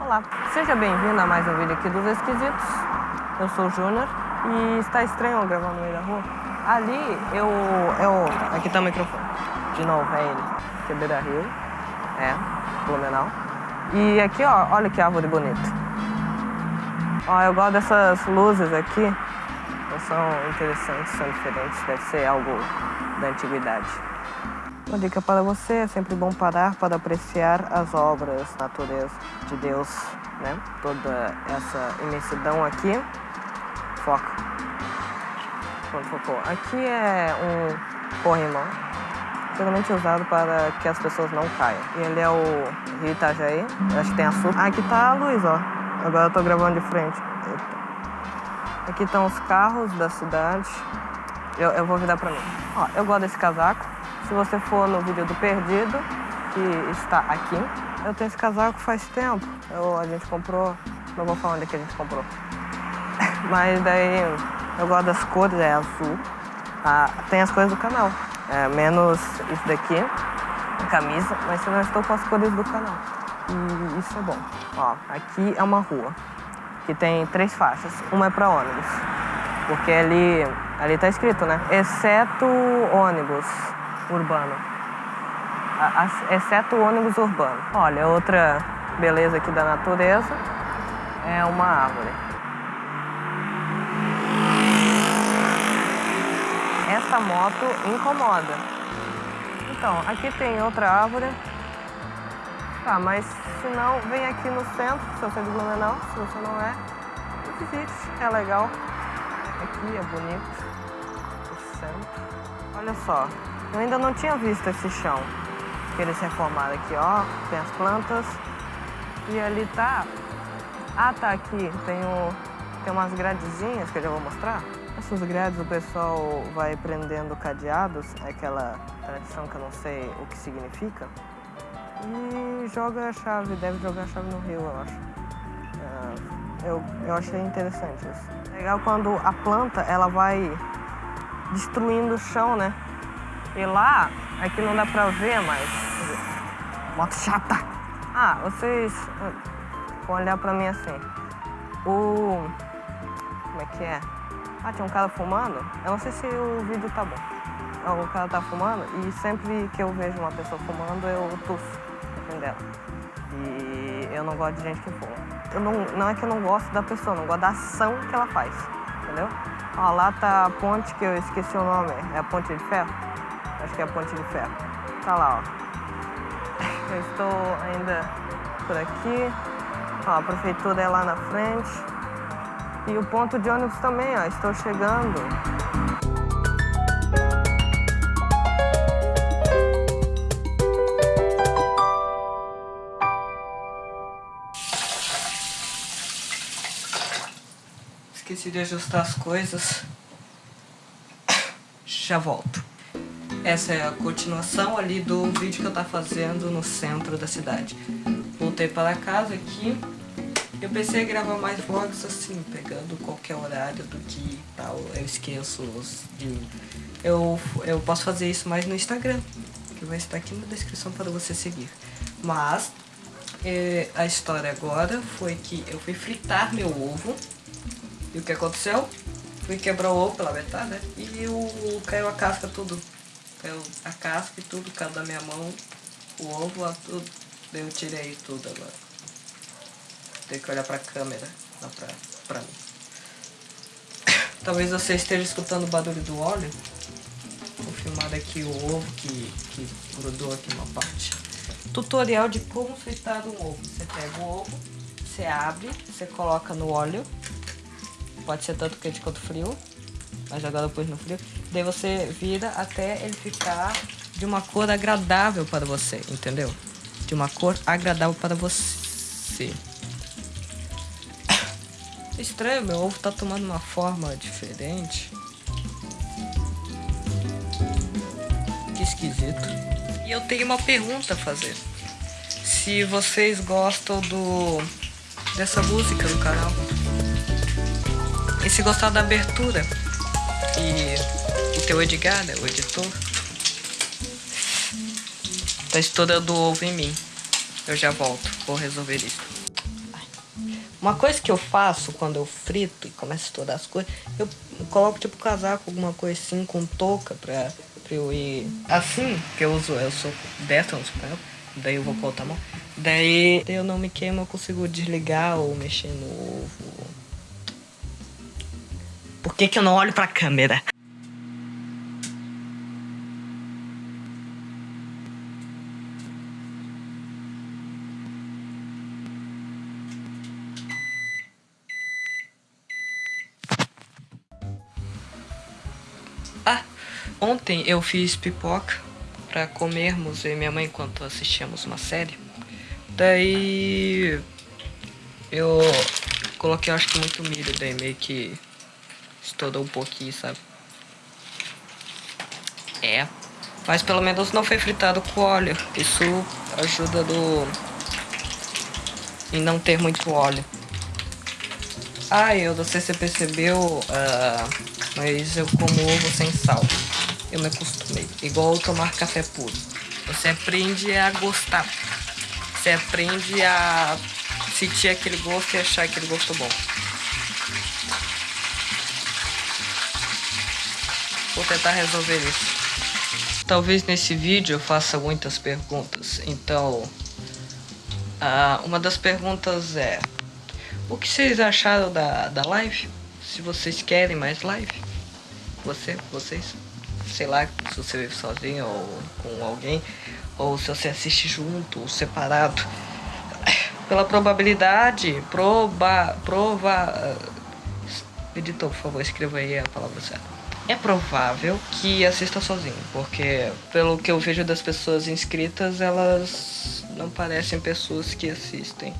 Olá, seja bem-vindo a mais um vídeo aqui dos Esquisitos. Eu sou o Júnior e está estranho eu gravar no meio da rua. Ali eu, eu... Aqui tá o microfone. De novo, é ele. Que é Rio. É, Blumenau. E aqui, ó, olha que árvore bonita. Ó, eu gosto dessas luzes aqui. São interessantes, são diferentes. Deve ser algo da antiguidade. Uma dica para você, é sempre bom parar para apreciar as obras, natureza de Deus, né? Toda essa imensidão aqui. Foca. Quando focou. Aqui é um corrimão, geralmente usado para que as pessoas não caiam. E ele é o Rio Itajaí, acho que tem açúcar. Ah, aqui tá a luz, ó. Agora eu tô gravando de frente. Eita. Aqui estão os carros da cidade. Eu, eu vou virar pra mim. Ó, eu gosto desse casaco. Se você for no vídeo do Perdido, que está aqui, eu tenho esse casaco faz tempo. Eu, a gente comprou, não vou falar onde é que a gente comprou. Mas daí eu gosto das cores, é azul. Ah, tem as cores do canal, é, menos isso daqui, a camisa, mas eu não estou com as cores do canal. E isso é bom. Ó, aqui é uma rua que tem três faixas. Uma é para ônibus, porque ali, ali tá escrito, né? Exceto ônibus urbano. Exceto o ônibus urbano. Olha, outra beleza aqui da natureza é uma árvore. Essa moto incomoda. Então, aqui tem outra árvore. Tá, mas se não, vem aqui no centro, se você é de Blumenau, se você não é, visite, é legal. Aqui é bonito, o centro. Olha só, eu ainda não tinha visto esse chão que eles reformaram aqui, ó. Tem as plantas. E ali tá... Ah, tá aqui. Tem, o... tem umas gradezinhas que eu já vou mostrar. Essas grades o pessoal vai prendendo cadeados, é aquela tradição que eu não sei o que significa. E joga a chave, deve jogar a chave no rio, eu acho. É, eu, eu achei interessante isso. Legal quando a planta, ela vai destruindo o chão, né? E lá, aqui não dá pra ver, mas... Moto chata! Ah, vocês vão olhar pra mim assim. O... Como é que é? Ah, tinha um cara fumando. Eu não sei se o vídeo tá bom. O cara tá fumando e sempre que eu vejo uma pessoa fumando, eu tuço na dela. E eu não gosto de gente que fuma. Eu não, não é que eu não gosto da pessoa, não gosto da ação que ela faz, entendeu? Ó, lá tá a ponte que eu esqueci o nome, é a ponte de ferro? Acho que é a Ponte de Ferro. Tá lá, ó. Eu estou ainda por aqui. Ó, a prefeitura é lá na frente. E o ponto de ônibus também, ó. Estou chegando. Esqueci de ajustar as coisas. Já volto. Essa é a continuação ali do vídeo que eu tava fazendo no centro da cidade. Voltei para casa aqui. Eu pensei em gravar mais vlogs assim, pegando qualquer horário do que tal. Eu esqueço de... Eu, eu posso fazer isso mais no Instagram, que vai estar aqui na descrição para você seguir. Mas é, a história agora foi que eu fui fritar meu ovo. E o que aconteceu? Fui quebrar o ovo pela metade, né? E o, caiu a casca tudo eu, a casca e tudo caiu da minha mão, o ovo, tudo. Eu tirei tudo agora. Tem que olhar pra câmera, não pra, pra mim. Talvez você esteja escutando o barulho do óleo. Vou filmar aqui o ovo que, que grudou aqui uma parte. Tutorial de como fritar um ovo. Você pega o ovo, você abre, você coloca no óleo. Pode ser tanto quente quanto frio mas agora depois no frio. Daí você vira até ele ficar de uma cor agradável para você, entendeu? De uma cor agradável para você. Estranho, meu ovo tá tomando uma forma diferente. Que esquisito. E eu tenho uma pergunta a fazer. Se vocês gostam do dessa música do canal. E se gostar da abertura e teu Edgar, né, o editor. Tá estourando o ovo em mim. Eu já volto, vou resolver isso. Uma coisa que eu faço quando eu frito e começo a estourar as coisas, eu coloco tipo casaco, alguma coisa assim, com touca pra, pra eu ir. Assim que eu uso, eu sou destro, eu sou daí eu vou com a mão. Daí eu não me queimo, eu consigo desligar ou mexer no ovo. Por que, que eu não olho pra câmera? Ontem eu fiz pipoca pra comermos e minha mãe enquanto assistíamos uma série. Daí eu coloquei acho que muito milho, daí meio que estourou um pouquinho, sabe? É, mas pelo menos não foi fritado com óleo. Isso ajuda do... em não ter muito óleo. Ah, eu não sei se você percebeu, uh, mas eu como ovo sem sal. Eu me acostumei. Igual tomar café puro. Você aprende a gostar. Você aprende a sentir aquele gosto e achar aquele gosto bom. Vou tentar resolver isso. Talvez nesse vídeo eu faça muitas perguntas. Então, uh, uma das perguntas é... O que vocês acharam da, da live? Se vocês querem mais live? Você, vocês? Sei lá, se você vive sozinho ou com alguém. Ou se você assiste junto ou separado. Pela probabilidade, proba... prova... Editor, por favor, escreva aí a palavra certa. É provável que assista sozinho, porque pelo que eu vejo das pessoas inscritas, elas não parecem pessoas que assistem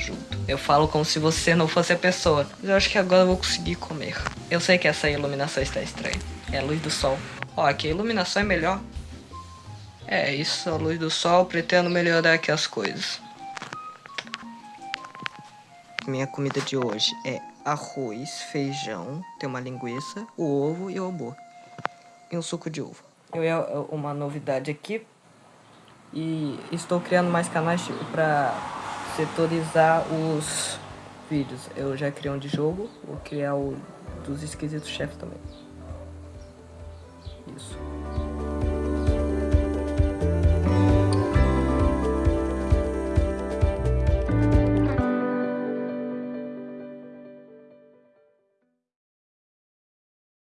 junto. Eu falo como se você não fosse a pessoa. Mas eu acho que agora eu vou conseguir comer. Eu sei que essa iluminação está estranha. É a luz do sol. Ó, aqui a iluminação é melhor. É isso, a luz do sol. Pretendo melhorar aqui as coisas. Minha comida de hoje é arroz, feijão, tem uma linguiça, o ovo e o hambúrguer. E um suco de uva. Eu é uma novidade aqui. E estou criando mais canais pra setorizar os vídeos. Eu já criei um de jogo, vou criar o dos esquisitos chefes também.